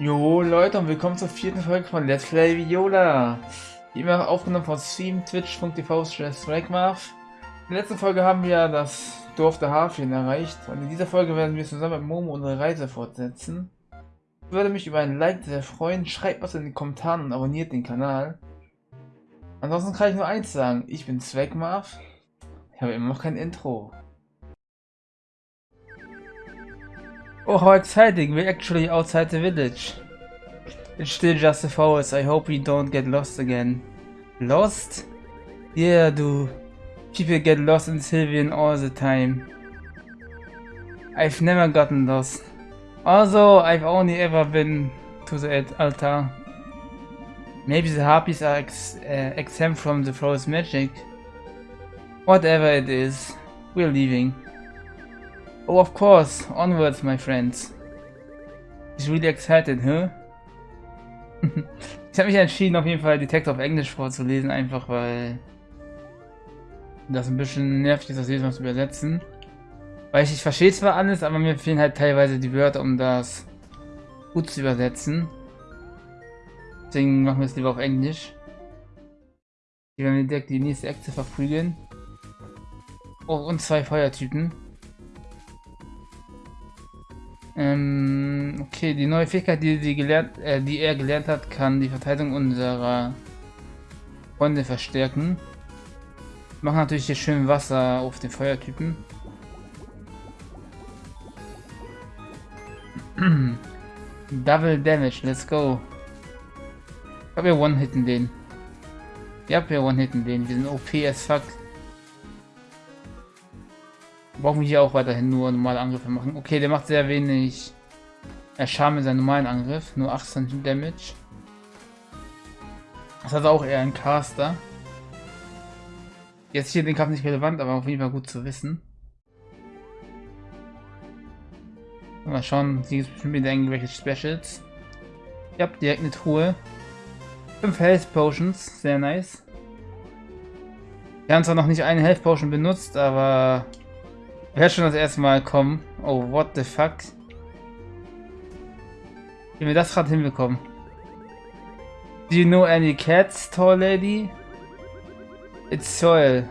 Jo Leute und willkommen zur vierten Folge von Let's Play Viola. Wie immer aufgenommen von Stream, twitch.tv Swagmarf. In der letzten Folge haben wir das Dorf der Hafien erreicht und in dieser Folge werden wir zusammen mit Momo unsere Reise fortsetzen. Ich würde mich über ein Like sehr freuen, schreibt was in den Kommentaren und abonniert den Kanal. Ansonsten kann ich nur eins sagen, ich bin Swagmarf. Ich habe immer noch kein Intro. Oh, how exciting! We're actually outside the village. It's still just a forest. I hope we don't get lost again. Lost? Yeah, do. People get lost in Sylvian all the time. I've never gotten lost. Also, I've only ever been to the altar. Maybe the harpies are ex uh, exempt from the forest magic. Whatever it is, we're leaving. Oh, of course. Onwards, my friends. He's really excited, huh? ich habe mich entschieden, auf jeden Fall die auf Englisch vorzulesen, einfach weil das ein bisschen nervig ist, das jedes Mal zu übersetzen. Weil ich, ich verstehe zwar alles, aber mir fehlen halt teilweise die Wörter, um das gut zu übersetzen. Deswegen machen wir es lieber auf Englisch. Hier werden wir direkt die nächste Akte verprügeln. Oh, und zwei Feuertypen. Ähm, okay, die neue Fähigkeit, die, die, gelernt, äh, die er gelernt hat, kann die Verteidigung unserer Freunde verstärken. Machen natürlich hier schön Wasser auf den Feuertypen. Double Damage, let's go. Ich glaube, wir one-hitten den. Ja, wir one-hitten den. Wir sind OP as fuck brauchen wir hier auch weiterhin nur normale Angriffe machen. Okay, der macht sehr wenig Schaden mit seinem normalen Angriff. Nur 18 Damage. Das hat auch eher ein Caster. Jetzt hier den Kampf nicht relevant, aber auf jeden Fall gut zu wissen. Mal schauen, hier gibt es bestimmt wieder irgendwelche Specials. Ja, direkt eine Truhe. 5 Health Potions, sehr nice. Wir haben zwar noch nicht eine Health Potion benutzt, aber Wer schon das erste Mal kommen? Oh, what the fuck? Wie wir das gerade hinbekommen? Do you know any cats, tall lady? It's soil.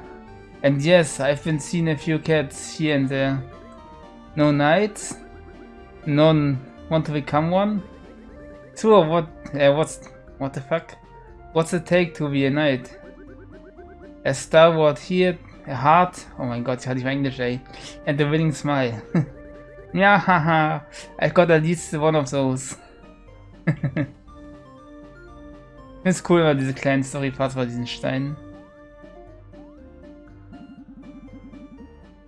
And yes, I've been seeing a few cats here and there. No knights? None want to become one? So what? Uh, what's what the fuck? What's it take to be a knight? A stalwart here A heart. Oh mein Gott, ich hatte ich Englisch, ey. And the winning smile. ja, haha. I got at least one of those. ist cool, weil diese kleinen Story-Parts bei diesen Steinen.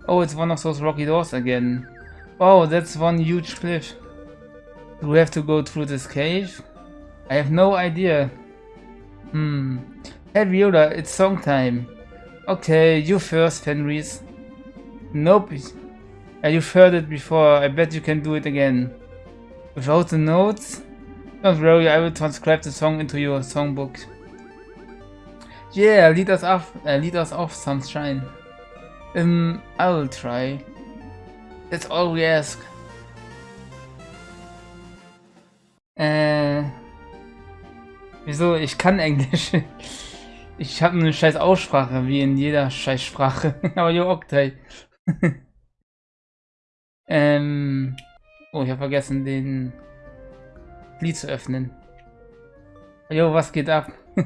Oh, it's one of those rocky doors again. Oh, that's one huge cliff. Do we have to go through this cave? I have no idea. Hmm. Hey Viola, it's song time. Okay, you first, Fenris. Nope. You've heard it before. I bet you can do it again. Without the notes? Don't worry, I will transcribe the song into your songbook. Yeah, lead us off, uh, lead us off, sunshine. Um, I will try. That's all we ask. Äh, wieso? Ich kann Englisch. Ich habe eine scheiß Aussprache, wie in jeder scheiß Sprache. Aber jo, Octay. ähm. Oh, ich habe vergessen, den Lied zu öffnen. Jo, was geht ab?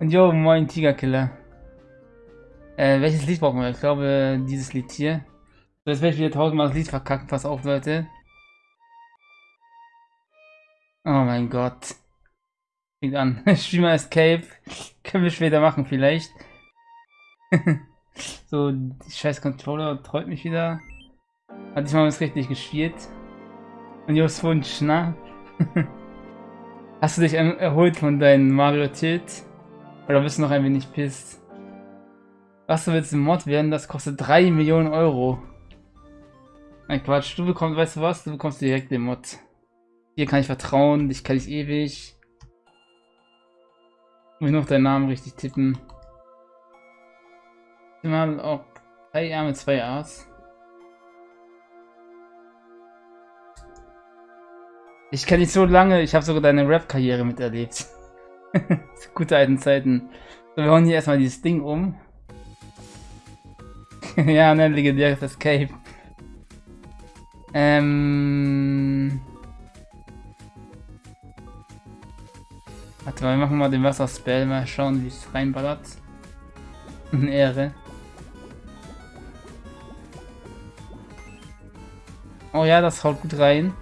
Und jo, moin Tigerkiller. Äh, welches Lied brauchen wir? Ich glaube, dieses Lied hier. So, jetzt werde ich wieder tausendmal das Lied verkacken. Pass auf, Leute. Oh mein Gott. Fängt an. Streamer Escape. Können wir später machen, vielleicht. so, die scheiß Controller treut mich wieder. Hatte ich mal was richtig gespielt. Und Jos Wunsch, na? Hast du dich erholt von deinem Mario Tilt? Oder bist du noch ein wenig pisst? Was du willst im Mod werden, das kostet 3 Millionen Euro. Ein Quatsch, du bekommst, weißt du was? Du bekommst direkt den Mod. Hier kann ich vertrauen, dich kann ich ewig. Muss ich noch deinen Namen richtig tippen? Mal ob drei Arme, zwei A's. Ich kenne dich so lange, ich habe sogar deine Rap-Karriere miterlebt. Gute alten Zeiten. So, wir hauen hier erstmal dieses Ding um. ja, ne, legendäres Escape. Ähm... Warte mal, wir machen mal den Wasserspell, mal schauen, wie es reinballert. Eine Ehre. Oh ja, das haut gut rein.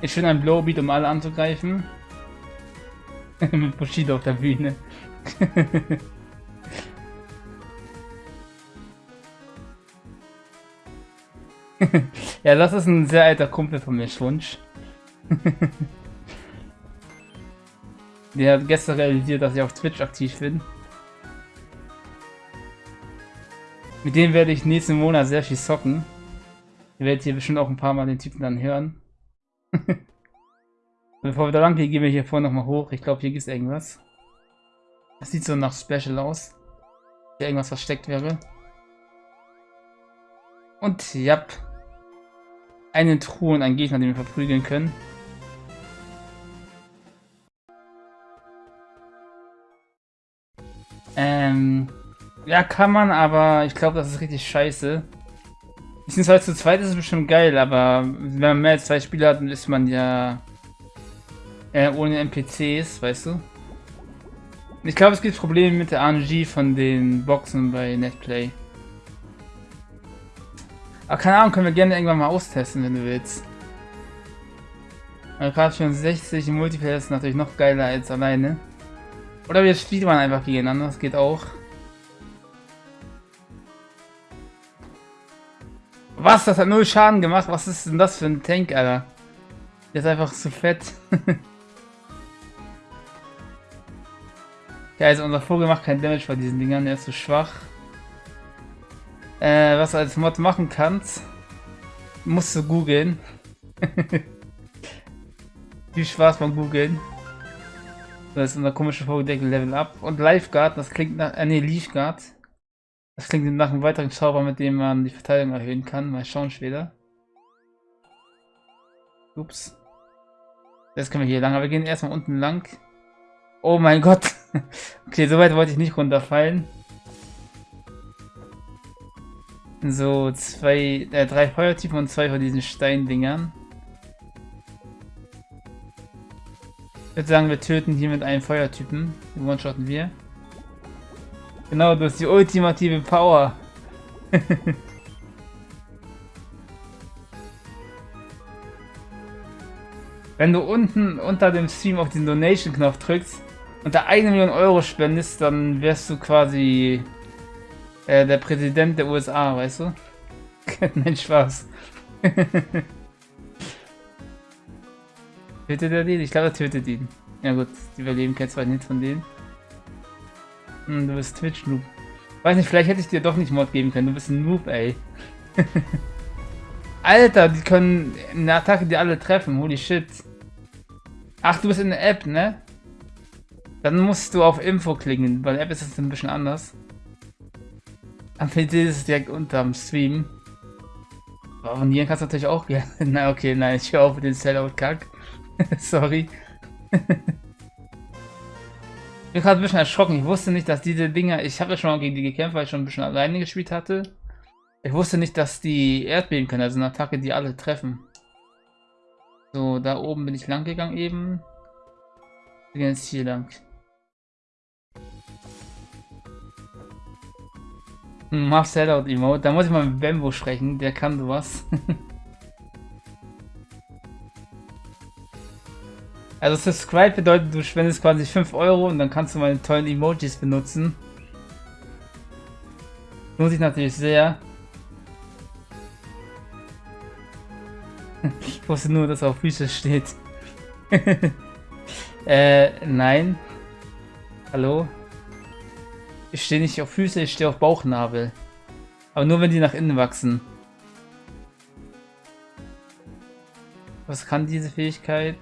Ist schön ein Blowbeat, um alle anzugreifen. Mit Bushido auf der Bühne. ja, das ist ein sehr alter Kumpel von mir, Schwunsch. Der hat gestern realisiert, dass ich auf Twitch aktiv bin. Mit dem werde ich nächsten Monat sehr viel zocken. Ihr werdet hier bestimmt auch ein paar Mal den Typen dann hören. Bevor wir da lang gehen, gehen wir hier vorne nochmal hoch. Ich glaube, hier gibt es irgendwas. Das sieht so nach Special aus. Hier irgendwas versteckt wäre. Und, ja. Eine Truhe und ein Gegner, den wir verprügeln können. Ähm, ja, kann man, aber ich glaube, das ist richtig scheiße. Beziehungsweise zu zweit ist es bestimmt geil, aber wenn man mehr als zwei Spieler hat, dann ist man ja äh, ohne NPCs, weißt du? Ich glaube, es gibt Probleme mit der RNG von den Boxen bei Netplay. Aber keine Ahnung, können wir gerne irgendwann mal austesten, wenn du willst. Gerade 64 im Multiplayer ist natürlich noch geiler als alleine. Oder wir spielen einfach gegeneinander, das geht auch. Was? Das hat null Schaden gemacht? Was ist denn das für ein Tank, Alter? Der ist einfach zu fett. ja, also unser Vogel macht kein Damage bei diesen Dingern, der ist zu schwach. Äh, was du als Mod machen kannst, musst du googeln. Viel Spaß beim googeln. Das ist unser komischer Vogeldeckel Level Up. Und Lifeguard, das klingt nach. Äh, ne, Leafguard. Das klingt nach einem weiteren Zauber, mit dem man die Verteidigung erhöhen kann. Mal schauen später. Ups. Jetzt können wir hier lang, aber wir gehen erstmal unten lang. Oh mein Gott. okay, so weit wollte ich nicht runterfallen. So, zwei, äh, drei Feuertypen und zwei von diesen Steindingern. Ich würde sagen, wir töten hier mit einem Feuertypen. Den one-shotten wir. Genau, du hast die ultimative Power. Wenn du unten unter dem Stream auf den Donation-Knopf drückst und da eine Million Euro spendest, dann wärst du quasi äh, der Präsident der USA, weißt du? Nein, Spaß. Tötet er den? Ich glaube, er tötet ihn. Ja gut, die überleben kein zweiten Hit von denen. Hm, du bist Twitch-Noob. Weiß nicht, vielleicht hätte ich dir doch nicht Mod geben können. Du bist ein Noob, ey. Alter, die können eine Attacke die alle treffen. Holy shit. Ach, du bist in der App, ne? Dann musst du auf Info klicken. Bei der App ist es ein bisschen anders. Am PC ist es direkt unterm Stream. Abonnieren kannst du natürlich auch gerne. Na okay, nein, ich höre auf mit den Sellout-Kack. Sorry. ich bin gerade ein bisschen erschrocken. Ich wusste nicht, dass diese Dinger... Ich habe ja schon mal gegen die gekämpft, weil ich schon ein bisschen alleine gespielt hatte. Ich wusste nicht, dass die Erdbeben können. Also eine Attacke, die alle treffen. So, da oben bin ich lang gegangen eben. Wir gehen jetzt hier lang. Hm, Sellout Emote. Da muss ich mal mit Bambo sprechen. Der kann sowas. Also Subscribe bedeutet, du spendest quasi 5 Euro und dann kannst du meine tollen Emojis benutzen. Lohnt sich natürlich sehr. ich wusste nur, dass auf Füße steht. äh, nein. Hallo? Ich stehe nicht auf Füße, ich stehe auf Bauchnabel. Aber nur wenn die nach innen wachsen. Was kann diese Fähigkeit?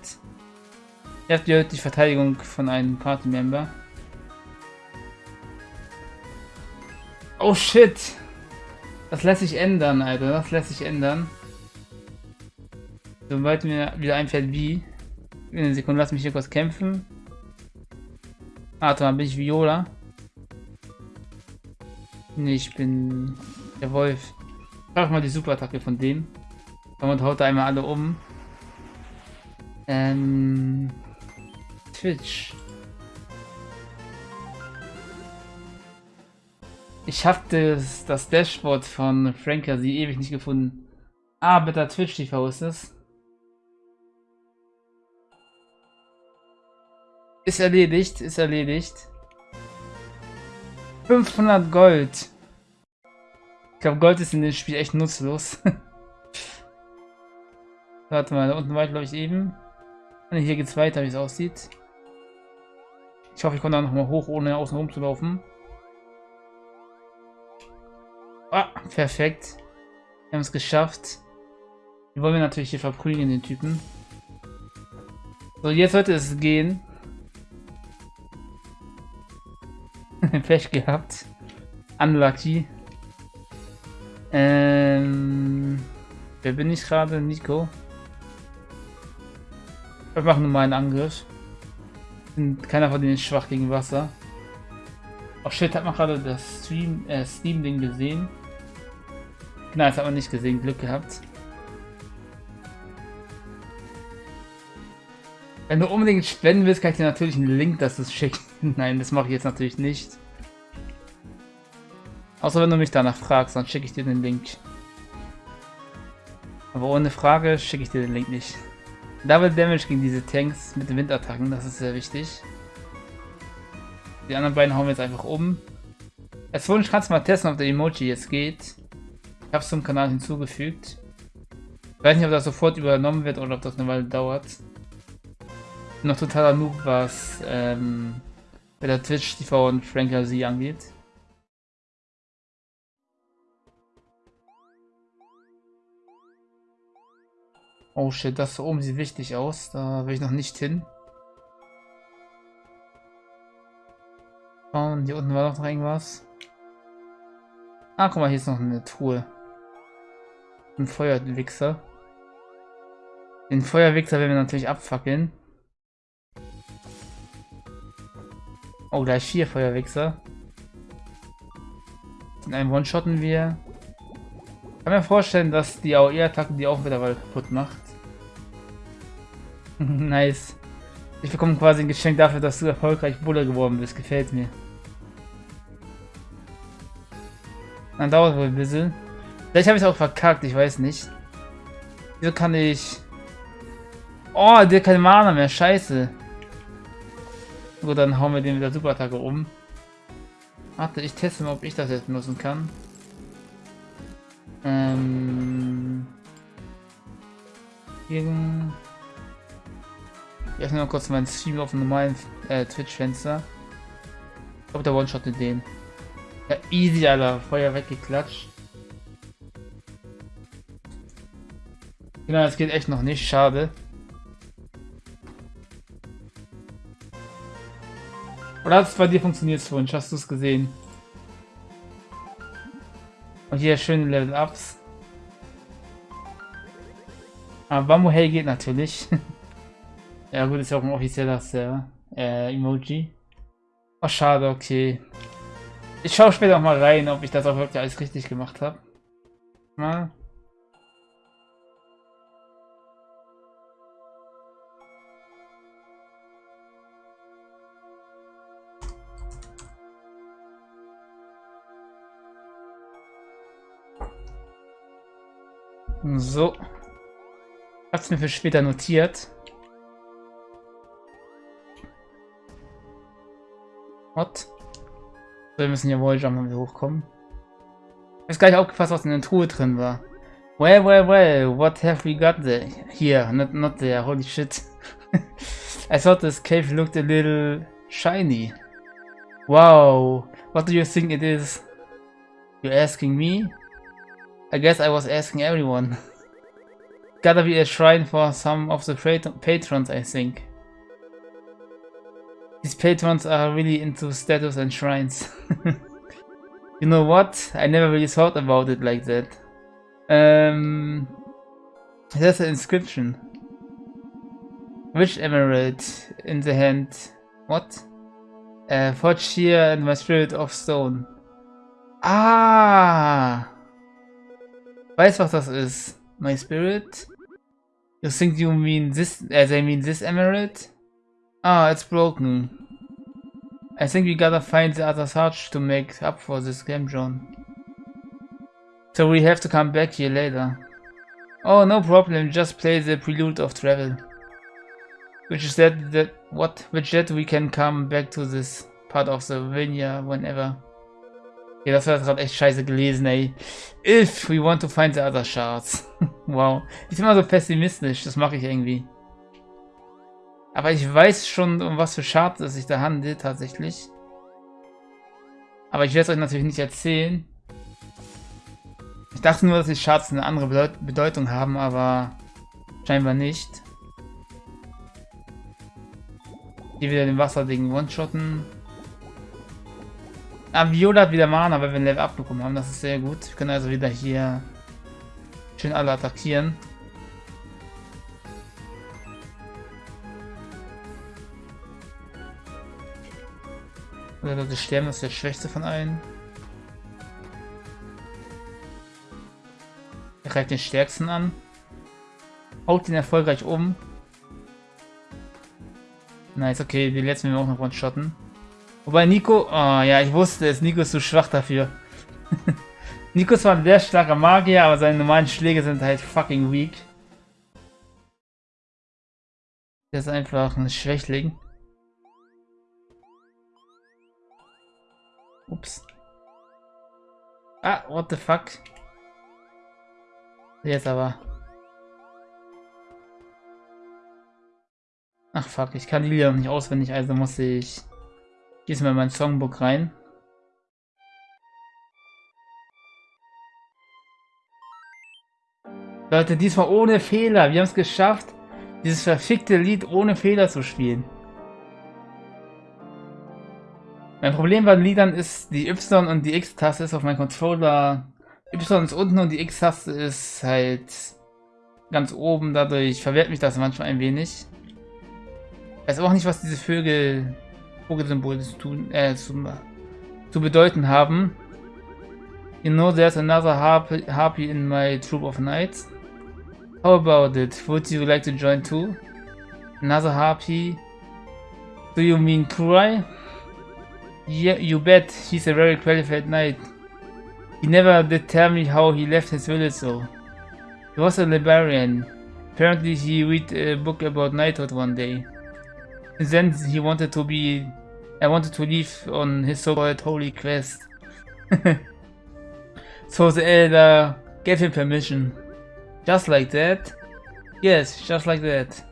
Habt ja die Verteidigung von einem Party-Member. Oh shit! Das lässt sich ändern, Alter. Das lässt sich ändern. Sobald mir wieder einfällt, wie. In einer Sekunde, lass mich hier kurz kämpfen. Ah, mal, bin ich Viola? Nee, ich bin der Wolf. Frag mal die Superattacke von dem. Und haut da einmal alle um. Ähm. Twitch. Ich hab das, das Dashboard von Franker sie ewig nicht gefunden. Ah, bitte Twitch TV ist es. Ist erledigt, ist erledigt. 500 Gold. Ich glaube, Gold ist in dem Spiel echt nutzlos. Warte mal, da unten war ich glaube ich eben. Und hier geht's weiter, wie es aussieht. Ich hoffe, ich komme da nochmal hoch, ohne außen rum zu laufen. Ah, perfekt. Wir haben es geschafft. Wir wollen wir natürlich hier verprügeln, den Typen. So, jetzt sollte es gehen. Pech gehabt. Unlucky. Ähm, wer bin ich gerade? Nico. Wir machen nur mal einen Angriff. Keiner von denen ist schwach gegen Wasser. Oh shit, hat man gerade das Stream, äh, Steam-Ding gesehen? Nein, das hat man nicht gesehen. Glück gehabt. Wenn du unbedingt spenden willst, kann ich dir natürlich einen Link, es schickst. Nein, das mache ich jetzt natürlich nicht. Außer wenn du mich danach fragst, dann schicke ich dir den Link. Aber ohne Frage schicke ich dir den Link nicht. Double Damage gegen diese Tanks mit den Windattacken, das ist sehr wichtig. Die anderen beiden hauen wir jetzt einfach um. Als Wunsch kannst du mal testen, ob der Emoji jetzt geht. Ich habe es zum Kanal hinzugefügt. Ich weiß nicht, ob das sofort übernommen wird oder ob das eine Weile dauert. Bin noch totaler Noob, was ähm, bei der Twitch TV und Franker sie angeht. Oh shit, das da oben sieht wichtig aus. Da will ich noch nicht hin. Und hier unten war noch irgendwas. Ah, guck mal, hier ist noch eine Truhe. Ein Feuerwichser. Den Feuerwichser werden wir natürlich abfackeln. Oh, gleich vier Feuerwichser. In einem One-Shotten wir. Ich kann mir vorstellen, dass die AOE-Attacke die auch wieder kaputt macht. nice. Ich bekomme quasi ein Geschenk dafür, dass du erfolgreich Bulle geworden bist. Gefällt mir. Dann dauert wohl ein bisschen. Vielleicht habe ich es auch verkackt, ich weiß nicht. Wieso kann ich... Oh, der hat keine Mana mehr, scheiße. Gut, dann hauen wir den mit der Superattacke um. Warte, ich teste mal, ob ich das jetzt benutzen kann. Ähm... Gegen... Ich öffne mal kurz meinen Stream auf dem normalen äh, Twitch-Fenster. Ich glaube, der One-Shot in den. Ja, easy, Alter. Feuer weggeklatscht. Genau, das geht echt noch nicht. Schade. Oder hat es bei dir funktioniert, Wunsch? Hast du es gesehen? Und hier schöne Level-Ups. Aber Bambu Hell geht natürlich. Ja gut, ist ja auch ein offizieller. Äh, Emoji. Oh, schade, okay. Ich schaue später auch mal rein, ob ich das auch wirklich alles richtig gemacht habe. Mal. So. Ich hab's mir für später notiert. What? Wir müssen wohl jumpen, wenn wir hochkommen. Ich weiß gar nicht aufgefasst, was in der Truhe drin war. Well, well, well, what have we got there? Here, not, not there, holy shit. I thought this cave looked a little shiny. Wow, what do you think it is? You're asking me? I guess I was asking everyone. Gotta be a shrine for some of the patrons, I think. These patrons are really into statues and shrines. you know what? I never really thought about it like that. Ähm, There's an inscription. Which emerald in the hand? What? Uh, forged here in my spirit of stone. Ah! Weiß, was das ist. My spirit? You think you mean this, as I mean this emerald? Ah, it's broken. I think we gotta find the other search to make up for this game, John. So we have to come back here later. Oh, no problem, just play the prelude of travel. Which is that, that what? Which that we can come back to this part of the vineyard whenever. Ja, das war gerade echt scheiße gelesen, ey. If we want to find the other shards. wow. Ich bin immer so pessimistisch, das mache ich irgendwie. Aber ich weiß schon, um was für Shards es sich da handelt, tatsächlich. Aber ich werde es euch natürlich nicht erzählen. Ich dachte nur, dass die Shards eine andere Bedeutung haben, aber scheinbar nicht. Hier wieder den Wasserding one-shotten. Ah, Viola hat wieder Mana, weil wir ein Level abbekommen haben. Das ist sehr gut. Wir können also wieder hier schön alle attackieren. Oder Leute sterben, das ist der schwächste von allen. Er greift den stärksten an. Haut ihn erfolgreich um. Nice, okay, die letzten wir auch noch one-shotten. Wobei Nico, oh ja, ich wusste es, Nico ist zu schwach dafür. Nico ist zwar ein sehr starker Magier, aber seine normalen Schläge sind halt fucking weak. Der ist einfach ein Schwächling. Ups. Ah, what the fuck. Jetzt aber. Ach fuck, ich kann die Lieder nicht auswendig, also muss ich diesmal in mein Songbook rein. Leute, diesmal ohne Fehler. Wir haben es geschafft, dieses verfickte Lied ohne Fehler zu spielen. Mein Problem bei Liedern ist, die Y- und die X-Taste ist auf meinem Controller. Y ist unten und die X-Taste ist halt ganz oben. Dadurch verwehrt mich das manchmal ein wenig. Weiß auch nicht, was diese Vögel, Vogelsymbole zu tun, äh, zu, zu bedeuten haben. You know there's another harpy, harpy in my troop of knights. How about it? Would you like to join too? Another harpy? Do you mean Kurai? Yeah, you bet. He's a very qualified knight. He never did tell me how he left his village though. He was a librarian. Apparently he read a book about knighthood one day. And then he wanted to be... I wanted to leave on his so-called holy quest. so the elder gave him permission. Just like that? Yes, just like that.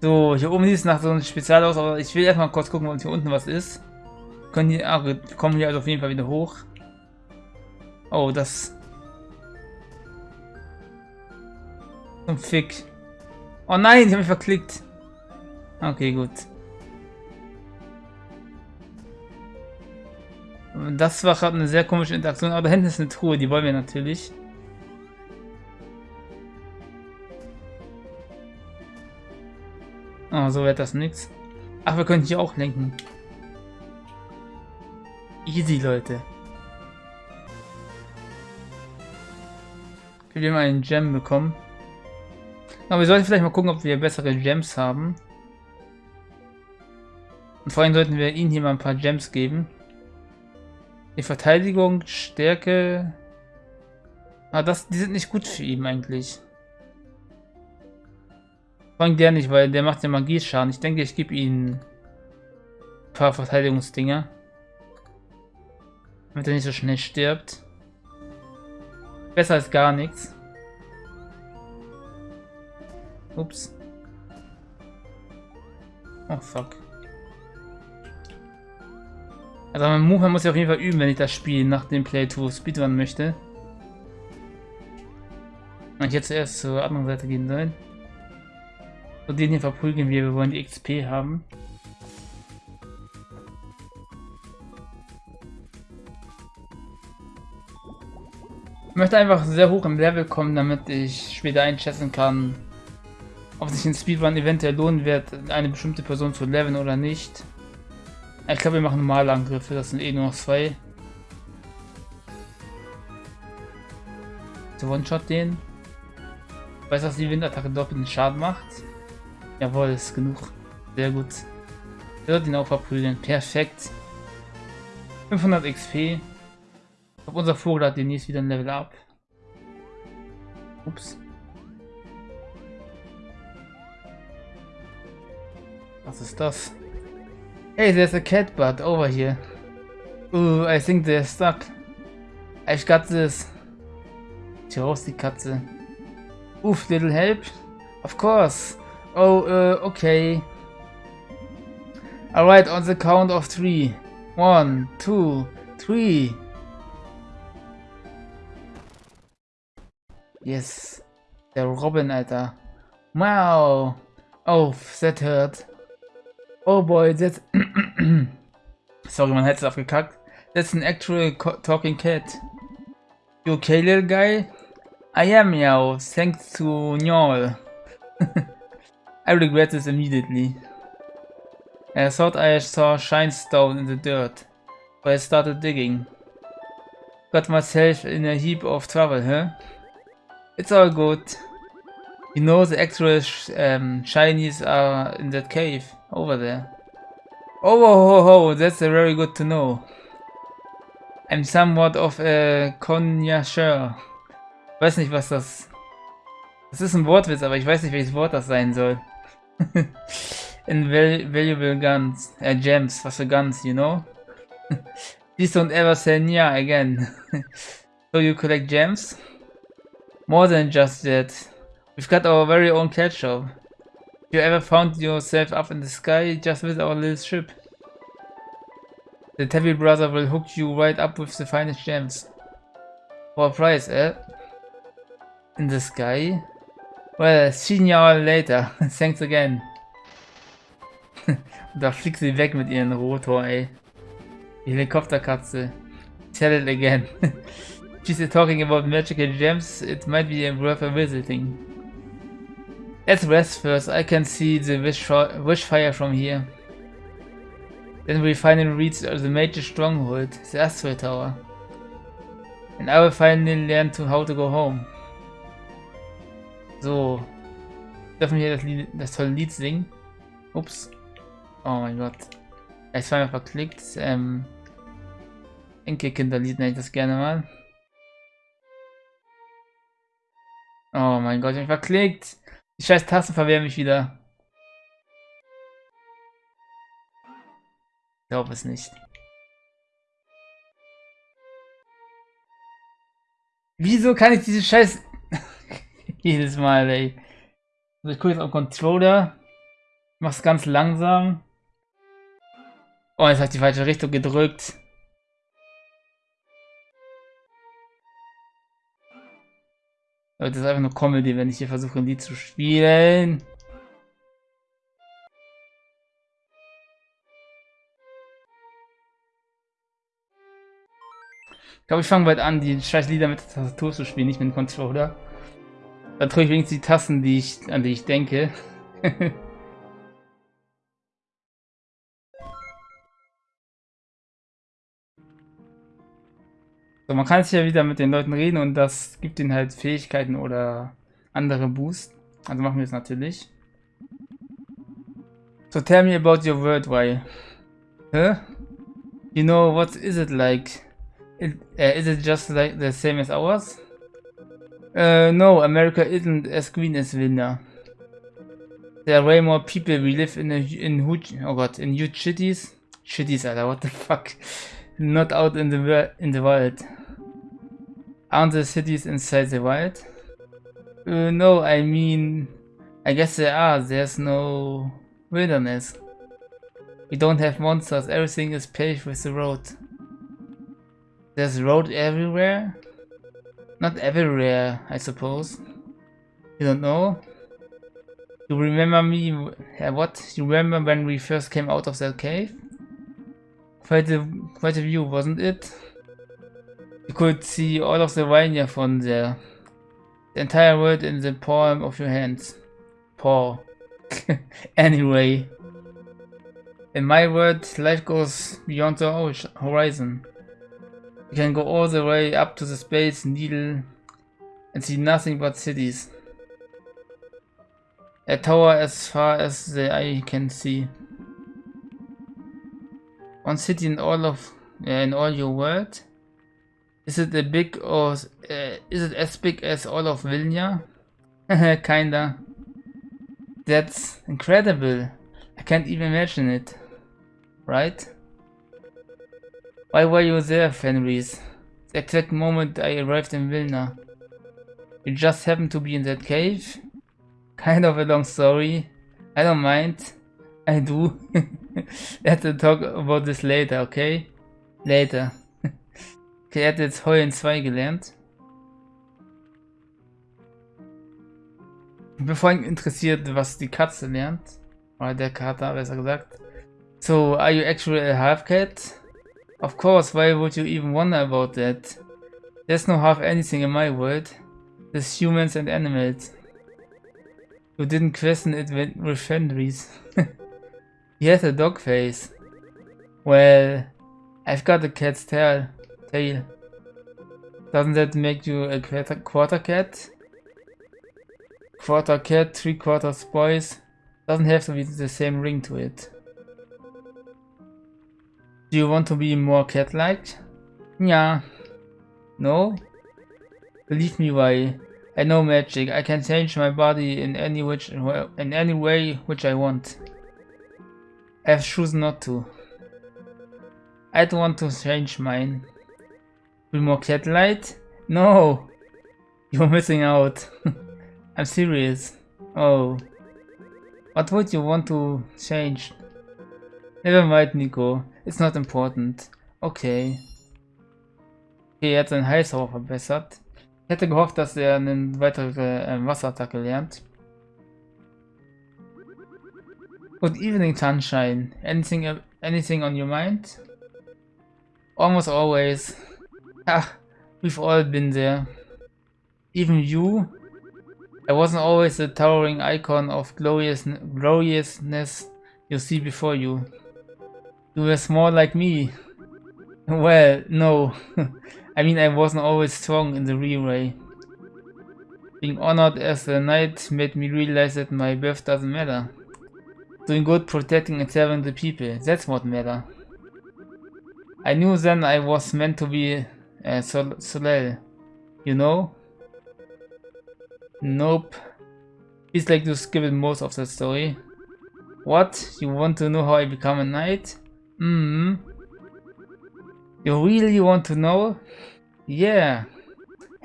So, hier oben sieht es nach so einem Spezial aus, aber ich will erstmal kurz gucken, ob hier unten was ist. Können hier, ah, kommen hier also auf jeden Fall wieder hoch. Oh, das... Zum Fick. Oh nein, ich habe mich verklickt. Okay, gut. Das war gerade eine sehr komische Interaktion, aber da hinten ist eine Truhe, die wollen wir natürlich. Oh, so wird das nichts. Ach, wir können hier auch lenken. Easy, Leute. Wir haben einen Gem bekommen. Aber wir sollten vielleicht mal gucken, ob wir bessere Gems haben. Und vor allem sollten wir ihnen hier mal ein paar Gems geben. Die Verteidigung, Stärke... Ah, das, die sind nicht gut für ihn eigentlich. Vor allem der nicht, weil der macht ja Magieschaden. Ich denke, ich gebe ihnen ein paar Verteidigungsdinger. Damit er nicht so schnell stirbt. Besser als gar nichts. Ups. Oh fuck. Also mein Move muss ich auf jeden Fall üben, wenn ich das Spiel nach dem Playthrough Speedrun möchte. Und ich jetzt zuerst zur anderen Seite gehen sollen. Und den hier verprügeln wir, wir wollen die XP haben. Möchte einfach sehr hoch im Level kommen, damit ich später einschätzen kann, ob sich ein Speedrun eventuell lohnen wird, eine bestimmte Person zu leveln oder nicht. Ich glaube, wir machen normale Angriffe, das sind eh nur noch zwei. So One-Shot den. Ich weiß, dass die Windattacke doppelten Schaden macht. Jawohl, ist genug. Sehr gut. Wird ihn auch verprügeln. Perfekt. 500 XP. Ich glaube, unser Vogel hat demnächst wieder ein Level up. Ups. Was ist das? Hey, there's a cat butt over here. Ooh, I think they're stuck. I've got this. Tja, raus die Katze. Oof, little help? Of course. Oh, uh, okay. Alright, on the count of three. One, two, three. Yes. Der Robin, Alter. Uh. Wow. Oh, that hurt. Oh boy, that's... Sorry, mein Headset aufgekackt. That's an actual talking cat. You okay, little guy? I am, meow, thanks to Njol. I regret this immediately. I thought I saw shine stone in the dirt, but I started digging. Got myself in a heap of trouble, huh? It's all good. You know the actual sh um, shinies are in that cave. Over there. Oh, ho, ho, that's very good to know. I'm somewhat of a connoisseur. Weiß nicht, was das... Das ist ein Wortwitz, aber ich weiß nicht, welches Wort das sein soll. In val valuable guns. Äh, gems. Was für guns, you know? Please don't ever say Nya again. so you collect gems? More than just that. We've got our very own cat shop you ever found yourself up in the sky just with our little ship? The Tabby brother will hook you right up with the finest gems. For a price, eh? In the sky? Well, see you all later. Thanks again. da fliegt sie weg mit ihren Rotor, ey. Helikopterkatze. Tell it again. She's talking about magical gems. It might be worth a visiting. Let's rest first. I can see the wish, wish fire from here. Then we finally reach the major stronghold, the Astral Tower. And I will finally learn to how to go home. So. Dürfen wir das, Lied, das tolle Lied singen? Ups. Oh mein Gott. Ich zweimal verklickt. Ähm. Enkelkinderlied nenne ich das gerne mal. Oh mein Gott, ich bin verklickt. Die scheiß Tasten verwehren mich wieder. Ich glaube es nicht. Wieso kann ich diese scheiß... Jedes Mal, ey. Also ich gucke jetzt auf Controller. Mach's ganz langsam. Oh, jetzt habe ich die falsche Richtung gedrückt. Das ist einfach nur Comedy, wenn ich hier versuche, ein Lied zu spielen. Ich glaube, ich fange bald an, die scheiß Lieder mit der Tastatur zu spielen, nicht mit dem Controller. Dann drücke ich wenigstens die Tasten, die ich, an die ich denke. So, man kann jetzt ja wieder mit den Leuten reden und das gibt ihnen halt Fähigkeiten oder andere Boost. Also machen wir es natürlich. So tell me about your world, why? Huh? You know, what is it like? It, uh, is it just like the same as ours? Uh, no, America isn't as green as Vilna. There are way more people. We live in a, in huge, oh god, in huge cities. Cities, Alter, what the fuck? Not out in the in the wild. Aren't the cities inside the wild? Uh, no, I mean, I guess there are. There's no wilderness. We don't have monsters. Everything is paved with the road. There's road everywhere? Not everywhere, I suppose. You don't know? You remember me? What? You remember when we first came out of that cave? Quite a, quite a view, wasn't it? You could see all of the Rhinia from there. The entire world in the palm of your hands. Paw. anyway. In my world, life goes beyond the horizon. You can go all the way up to the space needle and see nothing but cities. A tower as far as the eye can see. One city in all of in all your world. Is it a big or uh, is it as big as all of Vilnia? Kinda. That's incredible. I can't even imagine it. Right? Why were you there, Fenris? The exact moment I arrived in Vilna. You just happened to be in that cave? Kind of a long story. I don't mind. I do. Let's talk about this later, okay? Later. okay, er hat jetzt Heulen 2 gelernt. Ich bin vor interessiert, was die Katze lernt. Oder der Kater, besser gesagt. So, are you actually a half cat? Of course, why would you even wonder about that? There's no half anything in my world. There's humans and animals. You didn't question it with Fenris. he has a dog face. Well, I've got a cat's tail. tail. Doesn't that make you a quarter, quarter cat? Quarter cat, three quarters boys. Doesn't have to be the same ring to it. Do you want to be more cat-like? Yeah. No? Believe me, why? I know magic. I can change my body in any which in any way which I want. I chosen not to. I don't want to change mine. More cat light? No! You're missing out. I'm serious. Oh. What would you want to change? Never mind, Nico. It's not important. Okay. Okay, er hat seinen Heilzauber verbessert. Ich hätte gehofft, dass er eine weitere äh, Wasserattacke lernt. Good evening, Sunshine. Anything, anything on your mind? Almost always. Ah, we've all been there. Even you? I wasn't always the towering icon of glorious, gloriousness you see before you. You were small like me. Well, no. I mean, I wasn't always strong in the real way. Being honored as a knight made me realize that my birth doesn't matter. Doing good, protecting and serving the people, that's what matter. I knew then I was meant to be a Sol Soleil, you know? Nope. It's like you skip it most of the story. What? You want to know how I become a knight? Hmm. You really want to know? Yeah.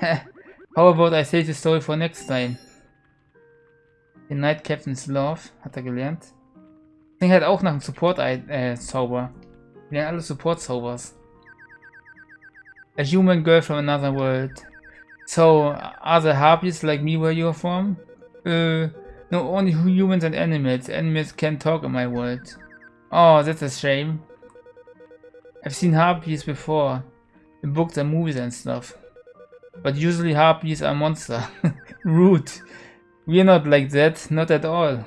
How about I save the story for next time? The Knight Captain's Love hat er gelernt. Klingt halt auch nach einem Support-Zauber. Äh, Wir alle Support-Zaubers. A human girl from another world. So, are the harpies like me where you're from? Uh, no, only humans and animals. Animals can't talk in my world. Oh, that's a shame. I've seen harpies before, in books and movies and stuff. But usually harpies are monster. Rude. We're not like that, not at all.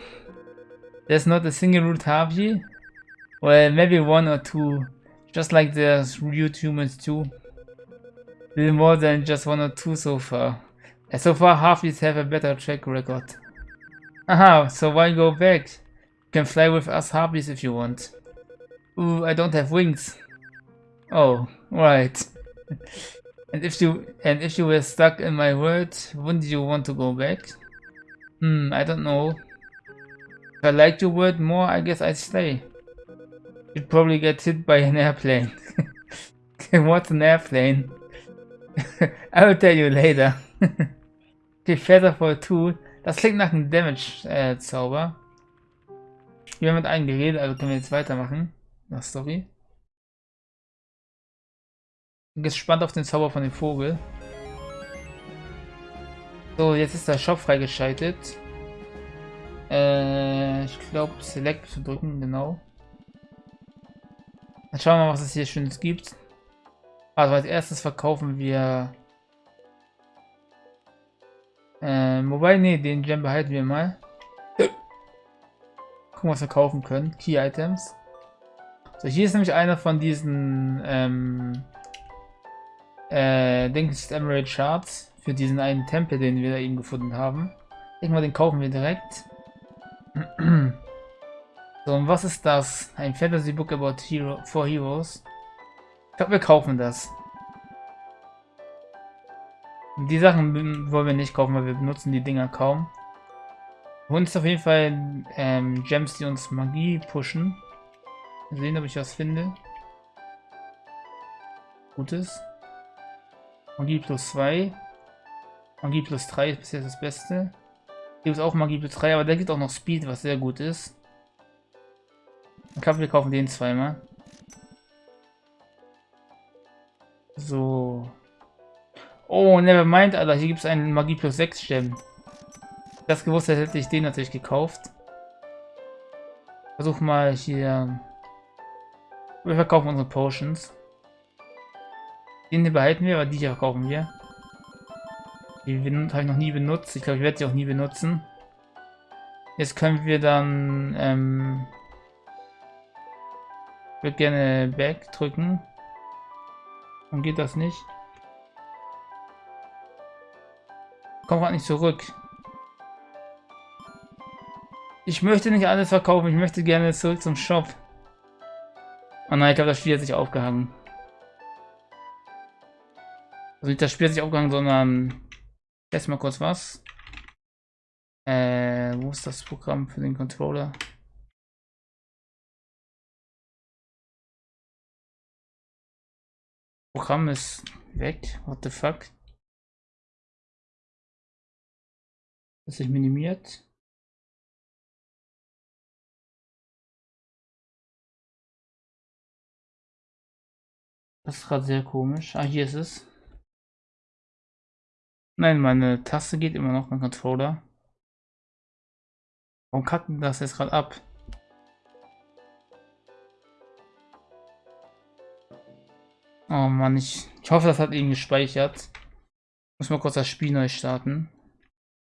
There's not a single harpy? Well, maybe one or two. Just like there's rude humans too. Little more than just one or two so far. And so far harpies have a better track record. Aha, so why go back? You can fly with us harpies if you want. Ooh, I don't have wings. Oh, right. and if you and if you were stuck in my world, wouldn't you want to go back? Hmm, I don't know. If I liked your world more, I guess I'd stay. You'd probably get hit by an airplane. What's an airplane? I will tell you later. okay, Feather for 2. Das klingt nach einem Damage-Zauber. Äh, wir haben mit einem geredet, also können wir jetzt weitermachen. Na, Story. Bin gespannt auf den Zauber von dem Vogel. So, jetzt ist der Shop freigeschaltet. Äh, ich glaube, Select zu drücken, genau. Dann schauen wir mal, was es hier Schönes gibt. Also als erstes verkaufen wir... Ähm, wobei, nee, den Gem behalten wir mal. Gucken, was wir kaufen können. Key Items. So, hier ist nämlich einer von diesen, ähm, äh, Dings Emerald Shards für diesen einen Tempel, den wir da eben gefunden haben. Ich denke mal, den kaufen wir direkt. So, und was ist das? Ein Fantasy Book about Hero for Heroes. Ich glaube, wir kaufen das. Die Sachen wollen wir nicht kaufen, weil wir benutzen die Dinger kaum. Und ist auf jeden Fall ähm, Gems, die uns Magie pushen. Mal sehen, ob ich was finde. Gutes. Magie plus 2. Magie plus 3 ist bisher das Beste. Gibt es auch Magie plus 3, aber der gibt auch noch Speed, was sehr gut ist. Ich glaube, wir kaufen den zweimal. So. Oh, never mind, Alter. Hier gibt es einen Magie plus 6 Gem. Das gewusst hätte, hätte ich den natürlich gekauft. Versuch mal hier. Wir verkaufen unsere Potions. Den hier behalten wir, aber die hier verkaufen wir. Die habe ich noch nie benutzt. Ich glaube, ich werde sie auch nie benutzen. Jetzt können wir dann ähm, ich würde gerne Back drücken. Dann geht das nicht. Komm gerade nicht zurück. Ich möchte nicht alles verkaufen, ich möchte gerne zurück zum Shop. Oh nein, ich glaube, das Spiel hat sich aufgehangen. Also nicht das Spiel hat sich aufgehangen, sondern... Jetzt mal kurz was. Äh, wo ist das Programm für den Controller? Programm ist weg. What the fuck? Das sich minimiert. Das ist gerade sehr komisch. Ah, hier ist es. Nein, meine Taste geht immer noch, mein Controller. Warum kackt das jetzt gerade ab? Oh Mann, ich, ich hoffe, das hat ihn gespeichert. Muss mal kurz das Spiel neu starten.